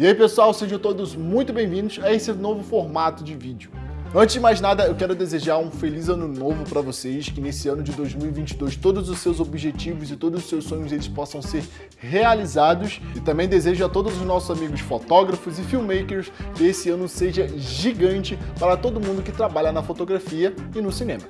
E aí pessoal, sejam todos muito bem-vindos a esse novo formato de vídeo. Antes de mais nada, eu quero desejar um feliz ano novo para vocês, que nesse ano de 2022 todos os seus objetivos e todos os seus sonhos eles possam ser realizados. E também desejo a todos os nossos amigos fotógrafos e filmmakers que esse ano seja gigante para todo mundo que trabalha na fotografia e no cinema.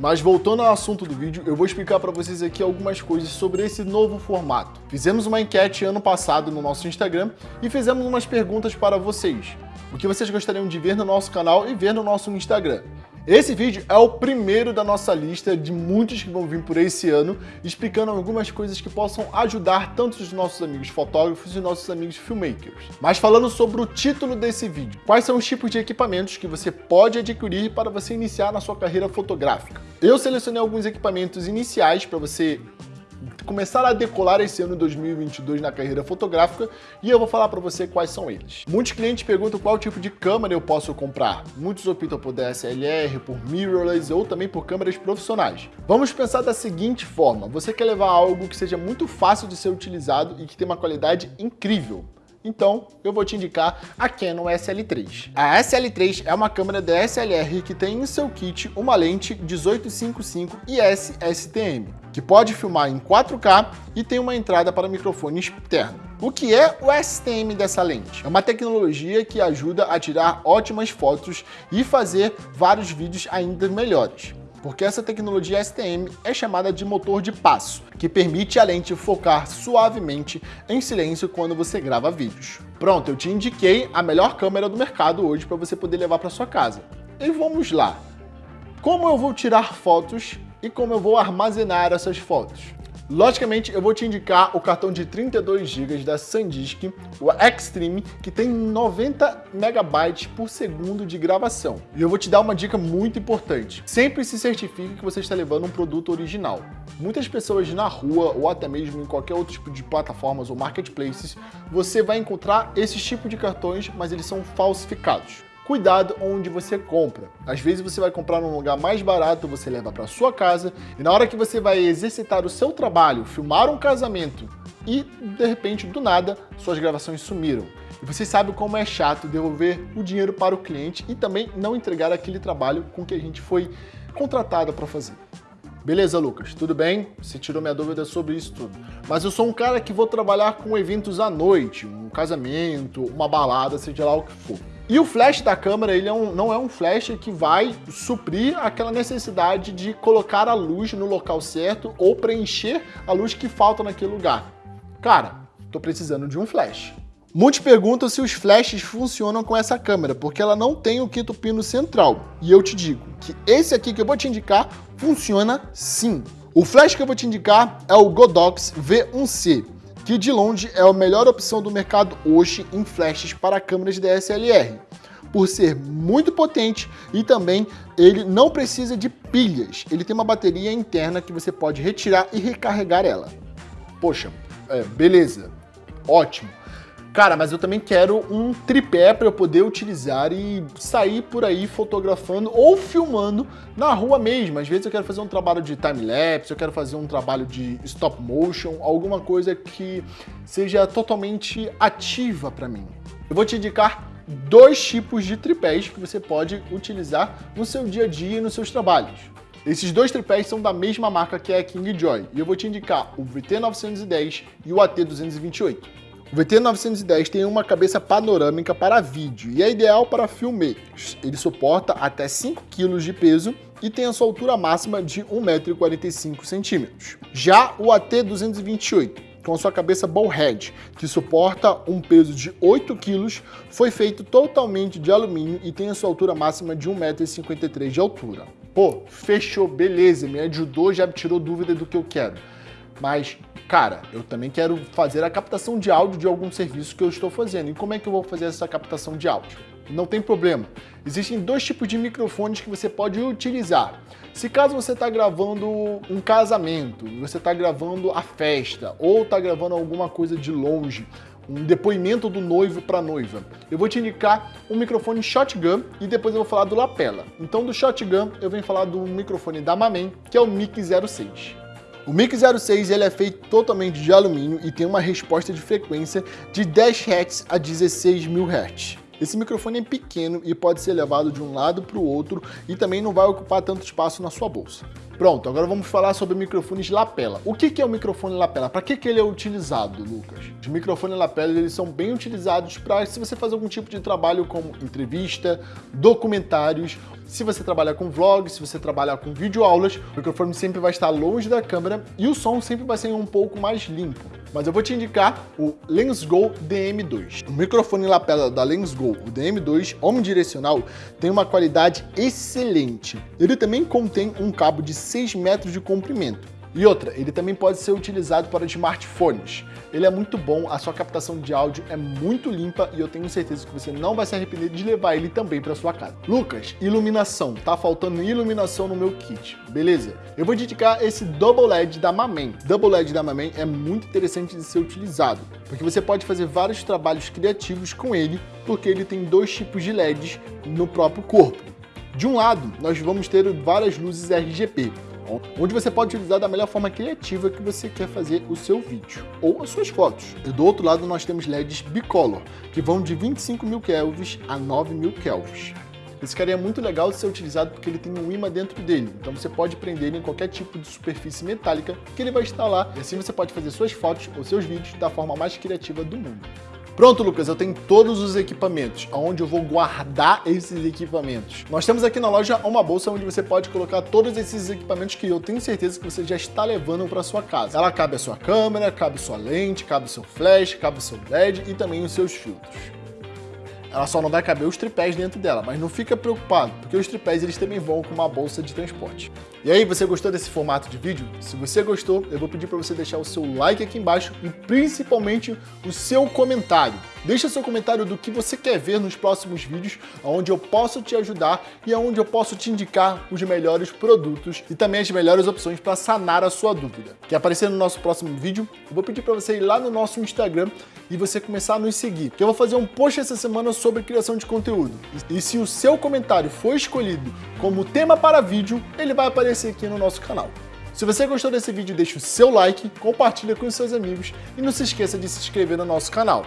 Mas voltando ao assunto do vídeo, eu vou explicar para vocês aqui algumas coisas sobre esse novo formato. Fizemos uma enquete ano passado no nosso Instagram e fizemos umas perguntas para vocês. O que vocês gostariam de ver no nosso canal e ver no nosso Instagram. Esse vídeo é o primeiro da nossa lista de muitos que vão vir por esse ano, explicando algumas coisas que possam ajudar tanto os nossos amigos fotógrafos e nossos amigos filmmakers. Mas falando sobre o título desse vídeo, quais são os tipos de equipamentos que você pode adquirir para você iniciar na sua carreira fotográfica? Eu selecionei alguns equipamentos iniciais para você começar a decolar esse ano 2022 na carreira fotográfica e eu vou falar para você quais são eles. Muitos clientes perguntam qual tipo de câmera eu posso comprar. Muitos optam por DSLR, por mirrorless ou também por câmeras profissionais. Vamos pensar da seguinte forma, você quer levar algo que seja muito fácil de ser utilizado e que tenha uma qualidade incrível. Então, eu vou te indicar a Canon SL3. A SL3 é uma câmera DSLR que tem em seu kit uma lente 1855 IS STM, que pode filmar em 4K e tem uma entrada para microfone externo. O que é o STM dessa lente? É uma tecnologia que ajuda a tirar ótimas fotos e fazer vários vídeos ainda melhores porque essa tecnologia STM é chamada de motor de passo, que permite a lente focar suavemente em silêncio quando você grava vídeos. Pronto, eu te indiquei a melhor câmera do mercado hoje para você poder levar para sua casa. E vamos lá. Como eu vou tirar fotos e como eu vou armazenar essas fotos? Logicamente, eu vou te indicar o cartão de 32 GB da SanDisk, o Extreme, que tem 90 MB por segundo de gravação. E eu vou te dar uma dica muito importante. Sempre se certifique que você está levando um produto original. Muitas pessoas na rua ou até mesmo em qualquer outro tipo de plataformas ou marketplaces, você vai encontrar esses tipos de cartões, mas eles são falsificados cuidado onde você compra. Às vezes você vai comprar num lugar mais barato, você leva para sua casa e na hora que você vai exercitar o seu trabalho, filmar um casamento e de repente do nada suas gravações sumiram. E você sabe como é chato devolver o dinheiro para o cliente e também não entregar aquele trabalho com que a gente foi contratado para fazer. Beleza, Lucas, tudo bem? Você tirou minha dúvida sobre isso tudo. Mas eu sou um cara que vou trabalhar com eventos à noite, um casamento, uma balada, seja lá o que for. E o flash da câmera, ele é um, não é um flash que vai suprir aquela necessidade de colocar a luz no local certo ou preencher a luz que falta naquele lugar. Cara, tô precisando de um flash. Muitos perguntam se os flashes funcionam com essa câmera, porque ela não tem o quinto pino central. E eu te digo que esse aqui que eu vou te indicar funciona sim. O flash que eu vou te indicar é o Godox V1C que de longe é a melhor opção do mercado hoje em flashes para câmeras DSLR, por ser muito potente e também ele não precisa de pilhas, ele tem uma bateria interna que você pode retirar e recarregar ela. Poxa, é, beleza, ótimo. Cara, mas eu também quero um tripé para eu poder utilizar e sair por aí fotografando ou filmando na rua mesmo. Às vezes eu quero fazer um trabalho de time-lapse, eu quero fazer um trabalho de stop motion, alguma coisa que seja totalmente ativa para mim. Eu vou te indicar dois tipos de tripés que você pode utilizar no seu dia a dia e nos seus trabalhos. Esses dois tripés são da mesma marca que é a King Joy, e eu vou te indicar o VT910 e o AT228. O VT910 tem uma cabeça panorâmica para vídeo e é ideal para filmmakers. Ele suporta até 5 kg de peso e tem a sua altura máxima de 1,45m. Já o AT228, com a sua cabeça ballhead, que suporta um peso de 8 kg, foi feito totalmente de alumínio e tem a sua altura máxima de 1,53m de altura. Pô, fechou, beleza, me ajudou, já tirou dúvida do que eu quero. Mas, cara, eu também quero fazer a captação de áudio de algum serviço que eu estou fazendo. E como é que eu vou fazer essa captação de áudio? Não tem problema. Existem dois tipos de microfones que você pode utilizar. Se caso você está gravando um casamento, você está gravando a festa, ou está gravando alguma coisa de longe, um depoimento do noivo para noiva. Eu vou te indicar um microfone shotgun e depois eu vou falar do lapela. Então do shotgun eu venho falar do microfone da Mamen, que é o Mic 06. O Mic 06 ele é feito totalmente de alumínio e tem uma resposta de frequência de 10 Hz a 16.000 Hz. Esse microfone é pequeno e pode ser levado de um lado para o outro e também não vai ocupar tanto espaço na sua bolsa. Pronto, agora vamos falar sobre microfones lapela. O que é o microfone lapela? Para que, que ele é utilizado, Lucas? Os microfones lapela eles são bem utilizados para se você fazer algum tipo de trabalho como entrevista, documentários, se você trabalhar com vlog, se você trabalhar com videoaulas, o microfone sempre vai estar longe da câmera e o som sempre vai ser um pouco mais limpo mas eu vou te indicar o LensGo DM2. O microfone lapela da LensGo, o DM2 omnidirecional, tem uma qualidade excelente. Ele também contém um cabo de 6 metros de comprimento. E outra, ele também pode ser utilizado para smartphones. Ele é muito bom, a sua captação de áudio é muito limpa e eu tenho certeza que você não vai se arrepender de levar ele também para sua casa. Lucas, iluminação. Tá faltando iluminação no meu kit, beleza? Eu vou dedicar esse Double LED da Mamen. Double LED da Mamen é muito interessante de ser utilizado, porque você pode fazer vários trabalhos criativos com ele, porque ele tem dois tipos de LEDs no próprio corpo. De um lado, nós vamos ter várias luzes RGB, onde você pode utilizar da melhor forma criativa que você quer fazer o seu vídeo ou as suas fotos. E do outro lado nós temos LEDs bicolor, que vão de 25 mil kelvins a 9 mil kelvins. Esse cara é muito legal de ser utilizado porque ele tem um imã dentro dele, então você pode prender ele em qualquer tipo de superfície metálica que ele vai lá, e assim você pode fazer suas fotos ou seus vídeos da forma mais criativa do mundo. Pronto, Lucas, eu tenho todos os equipamentos, onde eu vou guardar esses equipamentos. Nós temos aqui na loja uma bolsa onde você pode colocar todos esses equipamentos que eu tenho certeza que você já está levando para sua casa. Ela cabe a sua câmera, cabe sua lente, cabe seu flash, cabe seu LED e também os seus filtros. Ela só não vai caber os tripés dentro dela, mas não fica preocupado, porque os tripés eles também vão com uma bolsa de transporte. E aí, você gostou desse formato de vídeo? Se você gostou, eu vou pedir para você deixar o seu like aqui embaixo e principalmente o seu comentário. Deixa seu comentário do que você quer ver nos próximos vídeos, onde eu posso te ajudar e onde eu posso te indicar os melhores produtos e também as melhores opções para sanar a sua dúvida. Quer aparecer no nosso próximo vídeo? Eu vou pedir para você ir lá no nosso Instagram e você começar a nos seguir, eu vou fazer um post essa semana sobre criação de conteúdo. E se o seu comentário for escolhido como tema para vídeo, ele vai aparecer aqui no nosso canal. Se você gostou desse vídeo, deixe o seu like, compartilha com os seus amigos e não se esqueça de se inscrever no nosso canal.